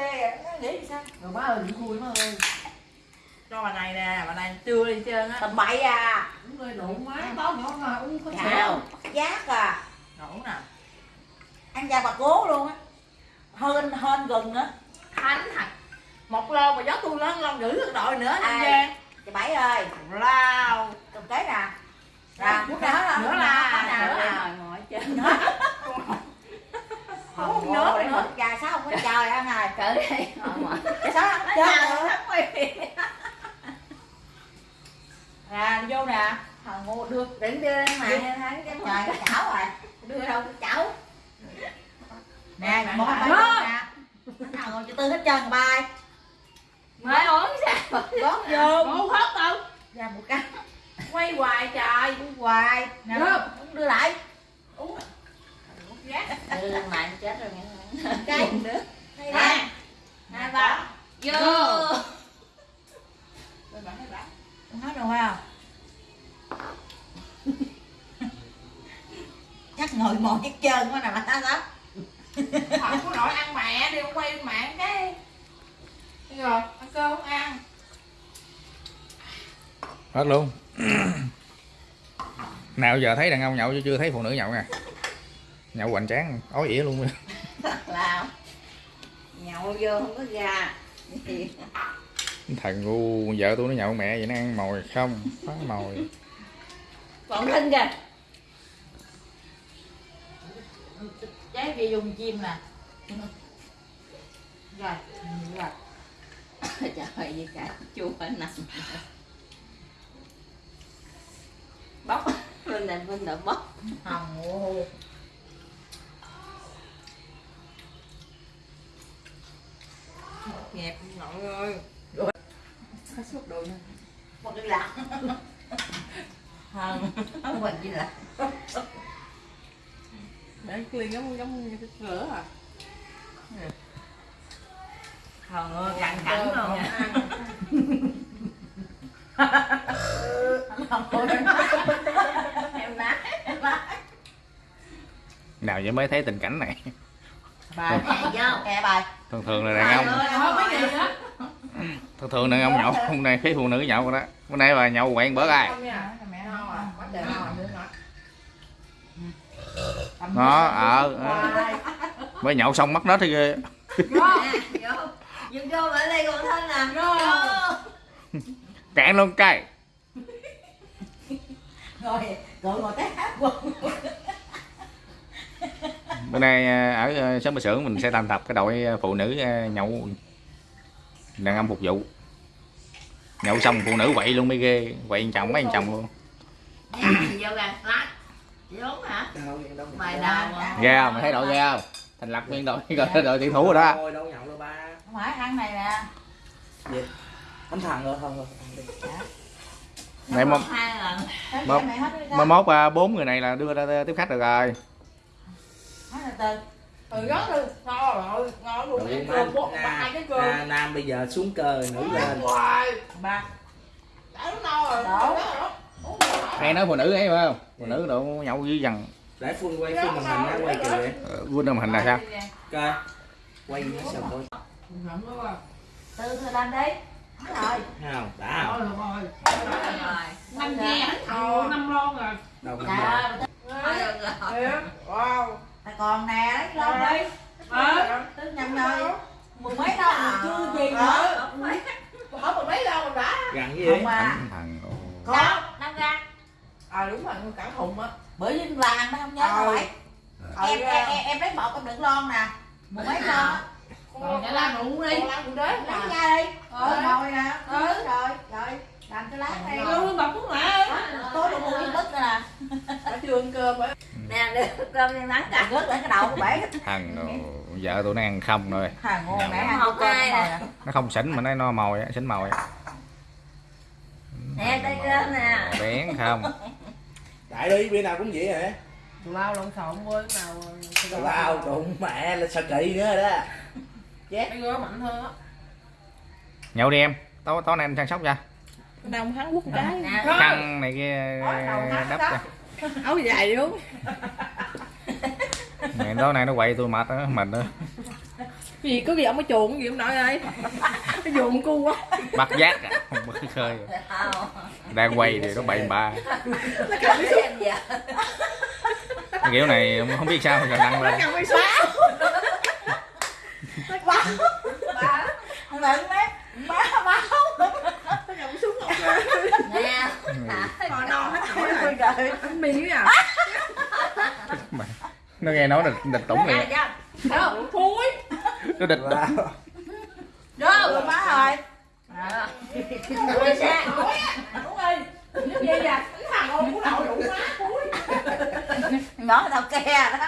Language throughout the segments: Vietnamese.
ghê à nghĩ sao? Rồi má ơi đừng khui má ơi. Cho bà này nè bà này chưa đi trơn á tầm bậy à. Đúng rồi nụ má báo nhỏ mà uống có chào sữa giác à. Ngủ nè. Ăn da bà cố luôn á. Hơn hơn gần nữa thánh thật một lon mà gió tôi lớn lon được đội nữa anh Giang chị bảy ơi. Lao cầm cái nè nè Nữa nữa là nữa là- nè nữa là ngồi trên không Không nhớ nhớ nữa nữa. gà sao không có trời ngồi ngồi sao? Không nữa nè đi vô nè. Thằng ngu đưa đừng đưa lên mà Đưa. thấy. Cái trời chảo rồi đưa đâu cái chảo? Nè mẹ tay nè. thằng ngồi cho tư hết trơn bài mới uống sao? Gót vô. Ngu hết đâu. Ra một cái. Quay hoài trời. Uống hoài. Nè. Uống đưa lại. Uống gác đưa lên lại chết rồi nghe. Cái nữa? Nè nè bà vô. Bà nói phải không? Chắc ngồi mòn hết trơn quá nè mà ta lắm không có nổi ăn mẹ đi quay mạng cái. Đi rồi ăn cơm không ăn. Hết luôn. Nào giờ thấy đàn ông nhậu chứ chưa thấy phụ nữ nhậu nè. Nhậu hoành tráng ói ỉa luôn. Lao nhậu vô không có gà. Thằng ngu vợ tôi nó nhậu mẹ vậy nó ăn mồi không? Phá mồi. Còn thinh kìa. Trái gì dùng chim nè Rồi, rồi. Trời gì cả chua nằm bóc lên này bên đợi bóc. Hồng nhẹp nội ơi có suốt đồ nữa Một cái lạc Hồng Không quên gì là để ly giống giống như cái lửa à. Hồng ơi, căng cẳng Cơm luôn nói nào giờ mới thấy tình cảnh này. Bài vô. Nghe bài thường thường là đàn ông. Thường thường đàn ông nhậu hôm nay thấy phụ nữ nhậu rồi đó. Bữa nay bà nhậu quẹn bữa ai? À. À nó ở Hoài. mới nhậu xong mất nết thì ghê. Vô. Vô. Vô vô ở đây còn thân nè. Vô. Cạn luôn cây Ngồi, ngồi ngồi té hát quần bữa nay à, ở à, xóm bà xưởng mình sẽ thành tập cái đội à, phụ nữ nhậu đàn ông phục vụ. Nhậu xong phụ nữ quậy luôn mới ghê quậy chồng mấy chồng luôn. Ghê không? Mày thấy đội ghê không? Thành lập nguyên đội đội, đội tuyển thủ rồi đó. Thôi đâu nhậu đâu ba. Không phải ăn này nè. Thằng rồi không rồi mày hết đi ra. mai mốt à, bốn người này là đưa ra tiếp khách được rồi từ từ đó đi ngon rồi ngon luôn. Rồi má, cơm na- ba cái cơm. Na- nam bây giờ xuống cờ nữ lên. hoài. Ba. Đã nó no rồi rồi. hay nói phụ nữ ấy phải không? Phụ nữ độ nhậu dữ dằn để phun quay phim màn hình nó quay kìa. vậy Ờ, ra màn hình là sao? Coi quay nó sao à. từ từ lên đi. Hết rồi. Thấy không đã. Thôi rồi. rồi. Năm ghe thầu năm lon rồi. đâu Thôi được rồi. Wow. Còn nè lấy lon đi Ờ. Tức nhầm rồi Mười mấy đâu mà chưa gì nữa Ờ. Hỏi một mấy lon rồi đã. gần gì Không à thằng. Có năm ra À đúng rồi, cả thùng á. Bởi vì làng nó không nhớ Ờ. Ờ, em, em, em, lấy một em đựng lon nè Mười mấy lon á Còn lan đủ đi. Con lan đủ đế. Lấy ra đi Ờ. Rồi ngồi nè Ờ. Rồi rồi Rồi Làm cái lát đây. Luôn bọc lạ ơi. Tối đủ mua cái bứt nè Đã chưa ăn cơm á. nè đưa cơm cho nắng cả. Rớt lên cái đầu của bể thằng vợ tôi nó ăn không rồi. Thằng ngon mẹ Không ăn cơm ai rồi nè. nè nó không xỉn mà nó no mồi á, xỉn mồi. Nè đây cơm nè. bén không? Đại đi bữa nào cũng vậy hả? Tụi lao lộn xộn với nào. tào lao trụng mẹ là sao kỳ nữa đó. Mấy đứa mạnh hơn á. nhậu đi em. Tối tối nay anh chăm sóc cho Đông hắn quốc cái. khăn này kia đắp cho. Áo dài đúng. Mẹ tối nay nó quậy tôi mệt á mệt nữa gì có gì ông có chuộng gì ông nội ơi cái chuộng cu quá. Bắt giác à không có khơi. Đang quay thì nó bậy ba cái kiểu này không biết sao mà đăng lên. cầm cái xóa ba không lận đấy ba ba cầm súng ngọc Nè. còn non hết anh miếng à nó nghe nói là địch tủng Nè, này cho. đâu thui nó địch Wow. đó rồi má rồi Đó. Ui, sao? đúng ơi. Như vậy à cái thằng ôn của nội đụng má cuối nhỏ tao ke đó.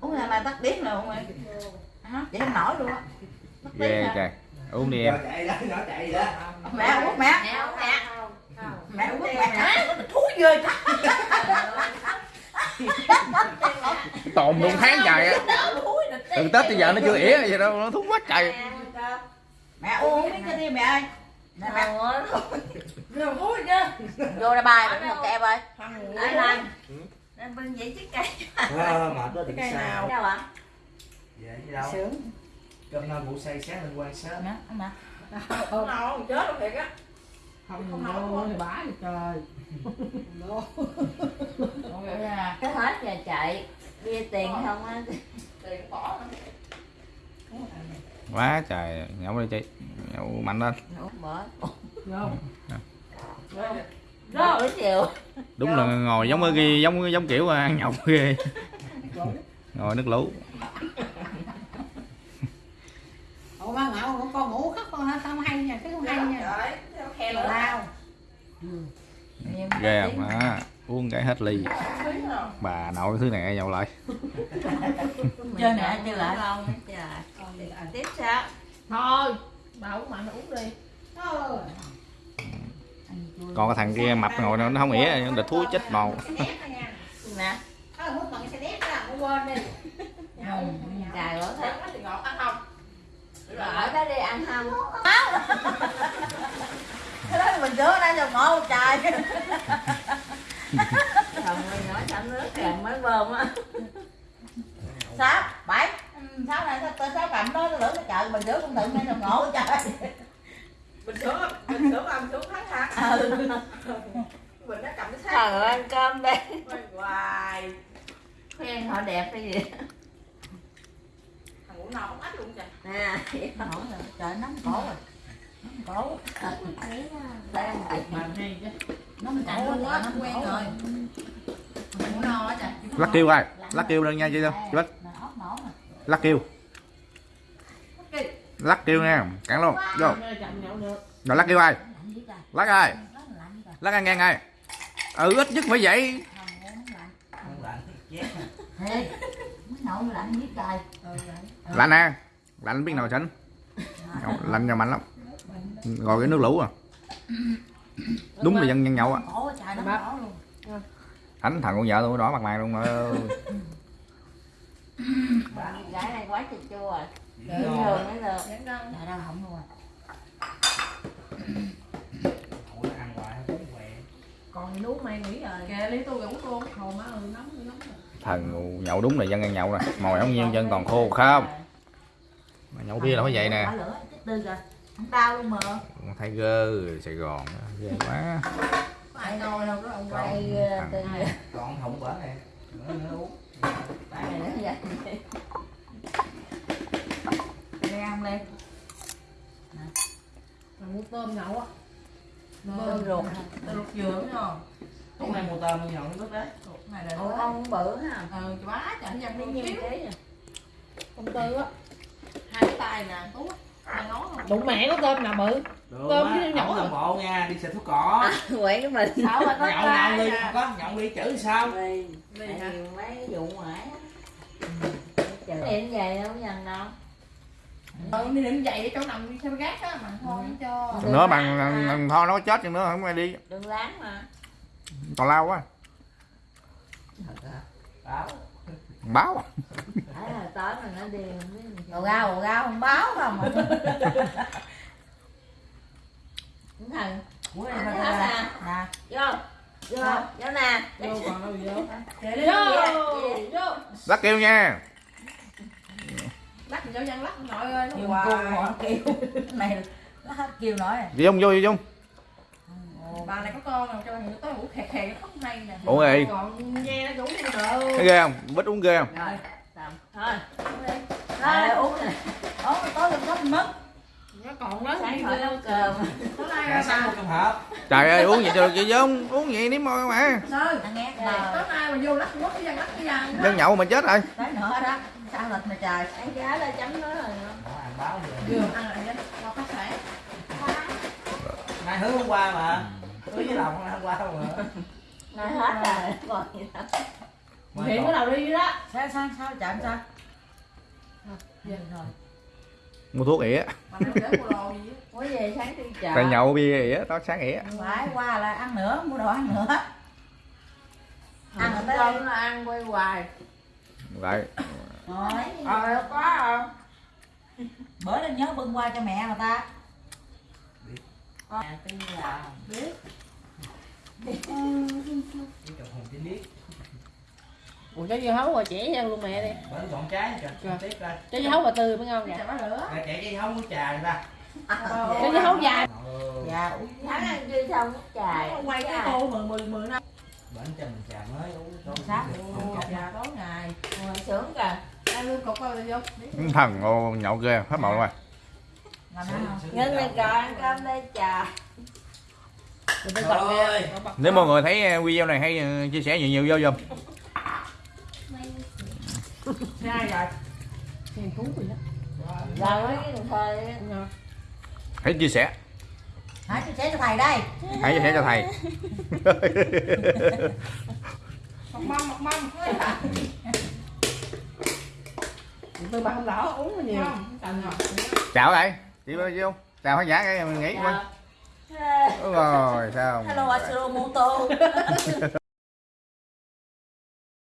Uống là mà tắt điếc rồi không ơi. Hả? vậy không nổi luôn á. Ghê trời. Uống đi em. Đó đó. Mẹ uống mẹ Mẹ uống mẹ thú ghê tồn luôn tháng trời á. từ tết tới giờ nó chưa ỉa vậy đâu nó thú quá trời. Mẹ uống cái đi mẹ ơi. Mẹ chưa vô ra bài bệnh một kẹp ơi. Lại lần. Nên bưng vậy chiếc cây. à, mệt đó thì Cái sao? nào? Đâu ạ? vậy chứ đâu? Sướng. Cơm no ngủ say sáng lên quan sớm. Nè nè không non chết luôn thiệt á không không non thì bả thì trời. Cái hết giờ chạy. Bia tiền không á. tiền bỏ quá trời. Nhậu đi chị. Nhậu mạnh lên. Vô Đó. Chiều. đúng là ngồi giống cái giống giống kiểu ăn nhậu ghê. Ngồi nước lũ. Ủa ba ngạo con ngủ khóc con hả? Sao không hay nha, cái không hay nha. Lửa lao. ghê không á uống cái hết ly bà nội thứ này nhậu lại chơi nè chơi lại trời. Tiếp sao? Thôi, bà uống mạnh uống đi. Thôi. còn cái thằng kia mập ngồi nó nó không ỉa nó thúi chết màu Nè. Không quên đi. Ừ, Trời ơi. Thế thì ngọt ăn không? Ở đó đi ăn không? cái đó mình rửa đây rồi ngộ trời Chồng ơi nói chậm nước kèm mới bơm á. sáu bảy Ừ, sáu này sao tôi sáu cầm đó tôi lửa cái chợ mình rửa cũng tự nên rồi ngộ trời Bình sữa, bình sữa ăn sữa thắng hả? ừ. Bình nó cầm cái xác. Trời ơi ăn cơm đi. Quay hoài. Khen họ đẹp hay gì? Thằng ngủ non không ách luôn trời. Nè. Nổi rồi, trời nóng cổ rồi cổ Đang hay chứ. quen rồi Ngủ no á trời. lắc kêu ai? Lắc kêu lên nha chị đâu? Chị bách? Lắc kêu. Lắc kêu nha cản luôn. Vô. Rồi lắc kêu ai? Lắc ai? Lắc ai ngang ai ừ ít nhất phải vậy. Lạnh nè. Lạnh biết nào tránh. Lạnh nhà mạnh lắm rồi cái nước lũ à. Đúng là dân nhân nhậu à. Luôn. Ảnh thằng con vợ tôi đỏ mặt mày luôn mà. Gái này quá chua chua rồi. Dữ Thường ngon. mới được. Trời đâu không luôn à không Còn nuốt mày rồi. Tôi. Hồ má nóng nóng rồi. thần nhậu đúng là dân ăn nhậu nè mồi ống nhiên chân còn khô không? Mà nhậu bia là phải vậy nè Không đau luôn mà thấy gơ sài gòn ghê quá Có ai ngồi đâu đó ông quay. Quay ờ, từ còn thùng bển này nữa nữa uống Tại này nó vậy. lên ăn lên Thằng mua tôm nhậu á. Tôm ruột. Tôm ruột dừa đúng không? hôm nay mua tôm nhậu nó đấy này là Ủa con bự ha. Ừ, quá trời nó dành Bao nhiêu ký? Công tư á. Hai cái tay nè, tú á. Bụng mẹ có tôm nào bự. được Tôm á, với nhậu không à? làm bộ nha đi xịt thuốc cỏ Quậy cái mình. Sao mà có nhậu nhậu đi không có nhậu đi chữ sao Vì vì mấy vụ ngoại điện về đâu dần đâu. Ừ, đi định dậy để chỗ nằm đi theo gác á, mà thôi không cho. Nữa bằng mà. bằng thôi nó chết chừng nữa không ai đi Đừng láng mà. còn lao quá báo Thấy là tối mà nó đi không biết làm ồ sao. gao ồ gao không báo không Cũng thần. Ủa, Ăn nè, hết nè, à. Vô. Vô. Vô nè. Vô còn đâu vô. Vô, vô. lắc kêu nha thì cho dân lắc nội ơi nó họ kêu này nó kêu nói Đi Dung vô đi Dung bà này có con nào cho người tới ngủ khè khè nó không hay nè. Ủa gì? Còn nghe nó ngủ như đồ Thấy ghê không? Bích uống ghê không? Rồi tạm thôi. Đây, uống này uống tối lên cấp mất. Nó còn lớn sáng tối nay Dạ sáng một hộp. Trời ơi uống vậy cho được chị Dung Uống vậy nếm môi mà Sao? ăn nghe tối mà nay mà vô lắc quất cái dân lắc cái dân Dân nhậu mà chết rồi. Tới nữa đó sao lịch mà trời. Ăn giá là chấm nó rồi. Ăn báo vừa ăn lại đó qua sạn nay hứa hôm qua mà hứa với lòng hôm qua mà nói hết rồi còn gì đâu còn- cái đầu đi đó. Sao sao sao chạm sao? Rồi. Mua thuốc ỉa mua về sáng đi chợ. Tại nhậu bia ỉa Đó sáng ỉa phải qua là ăn nữa mua đồ ăn nữa. Ăn cơm đây nó ăn quay hoài. Vậy rồi. Ờ quá à bữa lên nhớ bưng qua cho mẹ mà ta à, là biết ủa cho dưa hấu rồi trẻ cho luôn mẹ đi. Bữa gọn trái cho tiếp ra cho dưa hấu bà tươi mới ngon kìa. Chả lửa. Rồi cái không có trà người ta. Cho dưa hấu dài. Ừ. dạ uống tháng ăn chưa xong nước nó quay cái tô mười mười mười năm. Bển cho mình trà mới uống Sao? không trà tối ngày. Ngồi sướng kìa. Ăn lương cục bao nhiêu Thần ô nhậu ghê Hết màu rồi. ăn không nhân này còn ăn cơm đây trà Nếu mọi người thấy uh, video này hãy uh, chia sẻ nhiều nhiều vô giùm. Thời Hãy chia sẻ. Hãy chia sẻ cho thầy đây. Hãy chia sẻ cho thầy. Mọc mâm mọc mâm tôi bà không đỏ uống nhiều. Rồi. Chào thầy Chị bao nhiêu? Chào khán giả cái mình nghỉ Dạ. Đúng rồi sao hello Asuro Moto